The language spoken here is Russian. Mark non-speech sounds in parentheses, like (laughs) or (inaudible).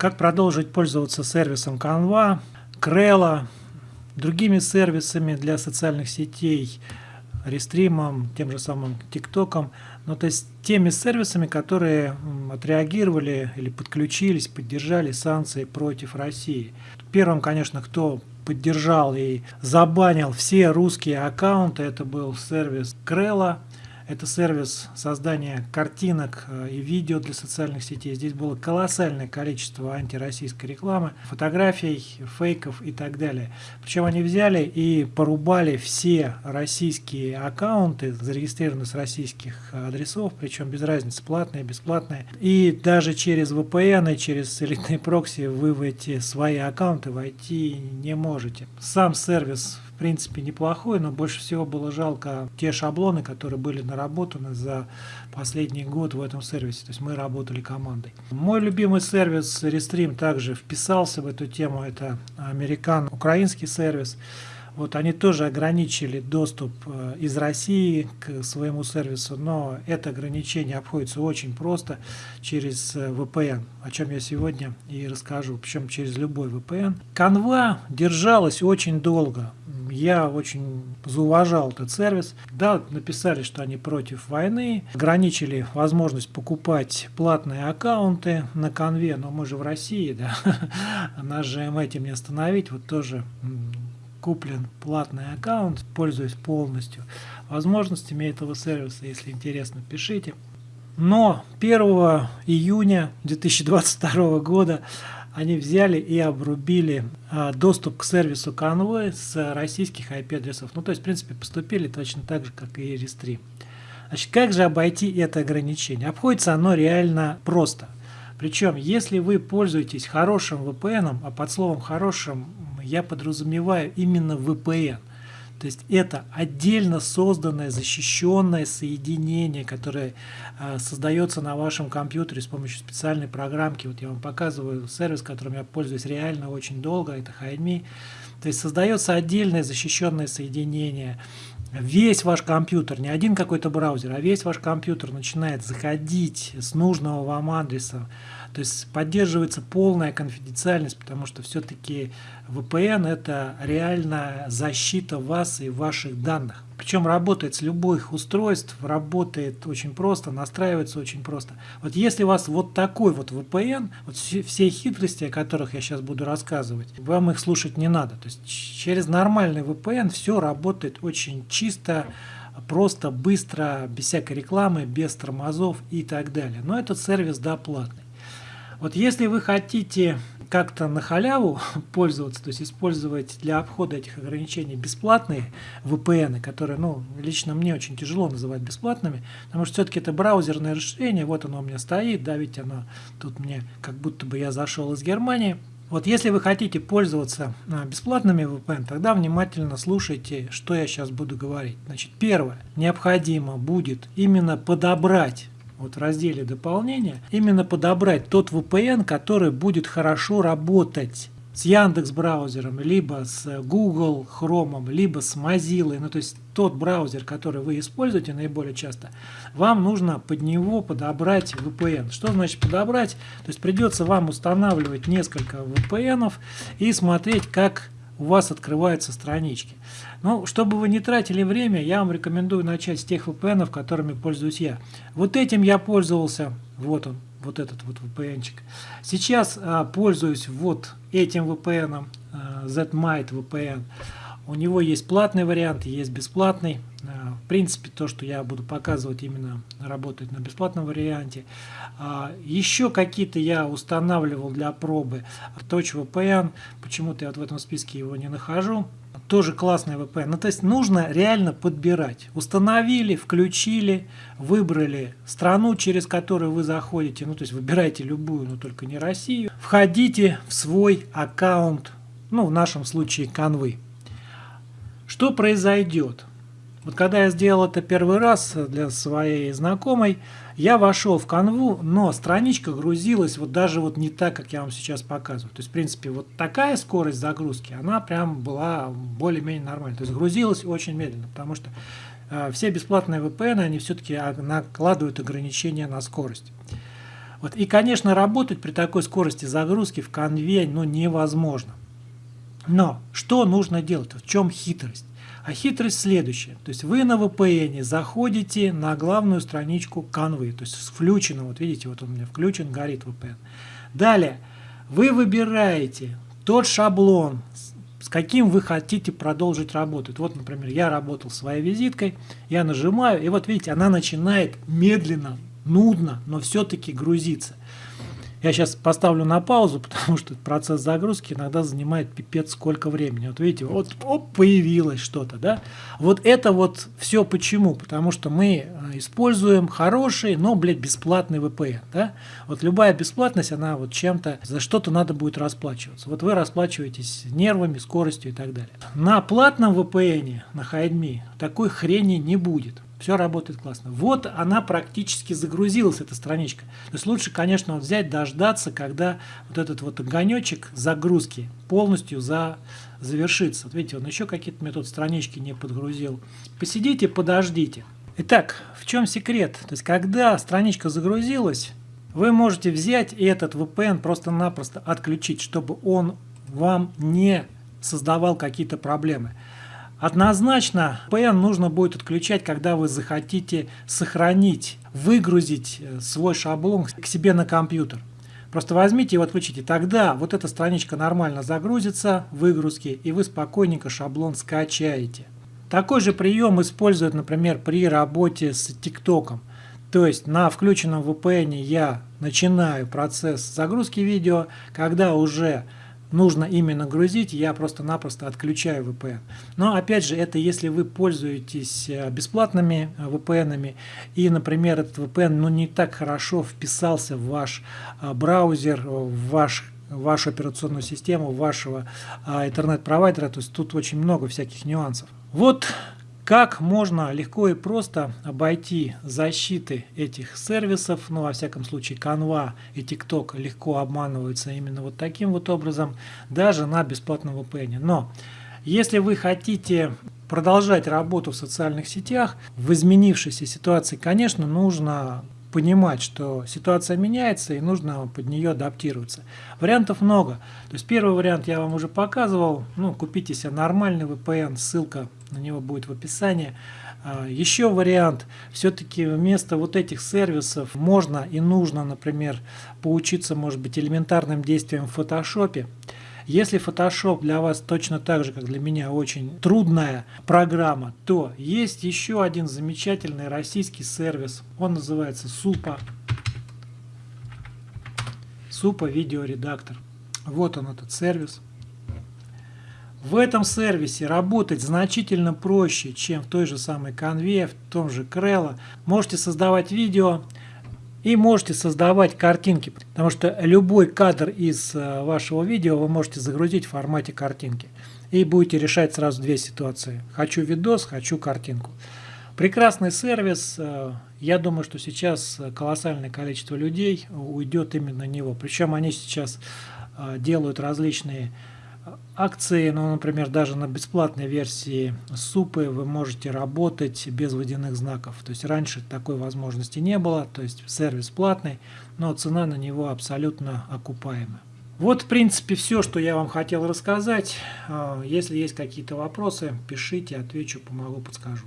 как продолжить пользоваться сервисом Canva, Крелла, другими сервисами для социальных сетей, рестримом, тем же самым ТикТоком, ну, то есть теми сервисами, которые отреагировали или подключились, поддержали санкции против России. Первым, конечно, кто поддержал и забанил все русские аккаунты, это был сервис Крелла, это сервис создания картинок э, и видео для социальных сетей. Здесь было колоссальное количество антироссийской рекламы, фотографий, фейков и так далее. Причем они взяли и порубали все российские аккаунты, зарегистрированные с российских адресов, причем без разницы, платные, бесплатные. И даже через VPN и через элитные прокси вы в эти свои аккаунты войти не можете. Сам сервис принципе неплохой, но больше всего было жалко те шаблоны, которые были наработаны за последний год в этом сервисе. То есть мы работали командой. Мой любимый сервис Restream также вписался в эту тему. Это американ-украинский сервис. Вот они тоже ограничили доступ э, из России к своему сервису, но это ограничение обходится очень просто через э, VPN, о чем я сегодня и расскажу, причем через любой VPN. Canva держалась очень долго. Я очень зауважал этот сервис. Да, написали, что они против войны, ограничили возможность покупать платные аккаунты на конве, но мы же в России, да, (laughs) нас же этим не остановить, вот тоже куплен платный аккаунт, пользуюсь полностью возможностями этого сервиса. Если интересно, пишите. Но 1 июня 2022 года они взяли и обрубили а, доступ к сервису Convoy с российских IP-адресов. Ну, то есть, в принципе, поступили точно так же, как и Restream. Значит, как же обойти это ограничение? Обходится оно реально просто. Причем, если вы пользуетесь хорошим VPN, а под словом «хорошим» я подразумеваю именно VPN. То есть это отдельно созданное защищенное соединение, которое э, создается на вашем компьютере с помощью специальной программки. Вот я вам показываю сервис, которым я пользуюсь реально очень долго, это HideMe. То есть создается отдельное защищенное соединение. Весь ваш компьютер, не один какой-то браузер, а весь ваш компьютер начинает заходить с нужного вам адреса то есть поддерживается полная конфиденциальность, потому что все-таки VPN это реально защита вас и ваших данных. Причем работает с любых устройств, работает очень просто, настраивается очень просто. Вот если у вас вот такой вот VPN, вот все хитрости, о которых я сейчас буду рассказывать, вам их слушать не надо. То есть через нормальный VPN все работает очень чисто, просто, быстро, без всякой рекламы, без тормозов и так далее. Но этот сервис, да, платный. Вот если вы хотите как-то на халяву (laughs) пользоваться, то есть использовать для обхода этих ограничений бесплатные VPN, которые, ну, лично мне очень тяжело называть бесплатными, потому что все-таки это браузерное расширение, вот оно у меня стоит, да, ведь оно тут мне как будто бы я зашел из Германии. Вот если вы хотите пользоваться а, бесплатными VPN, тогда внимательно слушайте, что я сейчас буду говорить. Значит, первое, необходимо будет именно подобрать вот в разделе дополнения, именно подобрать тот VPN, который будет хорошо работать с Яндекс браузером, либо с Google Chrome, либо с Mozilla, ну то есть тот браузер, который вы используете наиболее часто, вам нужно под него подобрать VPN. Что значит подобрать? То есть придется вам устанавливать несколько VPN и смотреть, как у вас открываются странички. Ну, чтобы вы не тратили время, я вам рекомендую начать с тех VPN, которыми пользуюсь я. Вот этим я пользовался, вот он, вот этот вот VPN-чик. Сейчас а, пользуюсь вот этим VPN, а, ZMite VPN. У него есть платный вариант, есть бесплатный. В принципе, то, что я буду показывать, именно работает на бесплатном варианте. А, еще какие-то я устанавливал для пробы. Touch VPN, почему-то я вот в этом списке его не нахожу тоже классный VPN. Ну, то есть нужно реально подбирать. Установили, включили, выбрали страну, через которую вы заходите. Ну, то есть выбирайте любую, но только не Россию. Входите в свой аккаунт, ну, в нашем случае Canvy. Что произойдет? Вот когда я сделал это первый раз для своей знакомой, я вошел в канву, но страничка грузилась вот даже вот не так, как я вам сейчас показываю. То есть, в принципе, вот такая скорость загрузки, она прям была более-менее нормальная. То есть, грузилась очень медленно, потому что э, все бесплатные VPN, они все-таки накладывают ограничения на скорость. Вот. И, конечно, работать при такой скорости загрузки в конве ну, невозможно. Но что нужно делать? В чем хитрость? А хитрость следующая. То есть вы на VPN заходите на главную страничку канвы, то есть включено, вот видите, вот он у меня включен, горит VPN. Далее, вы выбираете тот шаблон, с каким вы хотите продолжить работать. Вот, например, я работал своей визиткой, я нажимаю, и вот видите, она начинает медленно, нудно, но все-таки грузиться. Я сейчас поставлю на паузу, (laughs) потому что процесс загрузки иногда занимает пипец сколько времени. Вот видите, вот оп, появилось что-то, да? Вот это вот все почему? Потому что мы э, используем хороший, но, блядь, бесплатный VPN, да? Вот любая бесплатность, она вот чем-то, за что-то надо будет расплачиваться. Вот вы расплачиваетесь нервами, скоростью и так далее. На платном VPN, на HideMe, такой хрени не будет. Все работает классно. Вот она практически загрузилась, эта страничка. То есть лучше, конечно, взять, дождаться, когда вот этот вот огонечек загрузки полностью за, завершится. Вот видите, он еще какие-то мне тут странички не подгрузил. Посидите, подождите. Итак, в чем секрет? То есть, когда страничка загрузилась, вы можете взять и этот VPN просто-напросто отключить, чтобы он вам не создавал какие-то проблемы. Однозначно PN нужно будет отключать, когда вы захотите сохранить, выгрузить э, свой шаблон к себе на компьютер. Просто возьмите и отключите. Тогда вот эта страничка нормально загрузится в выгрузке, и вы спокойненько шаблон скачаете. Такой же прием используют, например, при работе с ТикТоком. То есть на включенном VPN я начинаю процесс загрузки видео, когда уже нужно именно грузить, я просто-напросто отключаю VPN. Но опять же, это если вы пользуетесь э, бесплатными э, VPN, и, например, этот VPN ну, не так хорошо вписался в ваш э, браузер, в ваш вашу операционную систему, вашего интернет-провайдера, то есть тут очень много всяких нюансов. Вот как можно легко и просто обойти защиты этих сервисов, ну, во всяком случае, Canva и TikTok легко обманываются именно вот таким вот образом, даже на бесплатном VPN. Но если вы хотите продолжать работу в социальных сетях, в изменившейся ситуации, конечно, нужно понимать, что ситуация меняется и нужно под нее адаптироваться. Вариантов много. То есть первый вариант я вам уже показывал. Ну, купите себе нормальный VPN, ссылка на него будет в описании. А, еще вариант, все-таки вместо вот этих сервисов можно и нужно, например, поучиться, может быть, элементарным действиям в фотошопе. Если Photoshop для вас точно так же, как для меня, очень трудная программа, то есть еще один замечательный российский сервис. Он называется Супа. Супа видеоредактор. Вот он этот сервис. В этом сервисе работать значительно проще, чем в той же самой Canva, в том же Crello. Можете создавать видео, и можете создавать картинки, потому что любой кадр из э, вашего видео вы можете загрузить в формате картинки. И будете решать сразу две ситуации. Хочу видос, хочу картинку. Прекрасный сервис. Э, я думаю, что сейчас колоссальное количество людей уйдет именно на него. Причем они сейчас э, делают различные акции, ну, например, даже на бесплатной версии супы вы можете работать без водяных знаков. То есть раньше такой возможности не было, то есть сервис платный, но цена на него абсолютно окупаемая. Вот, в принципе, все, что я вам хотел рассказать. А, если есть какие-то вопросы, пишите, отвечу, помогу, подскажу.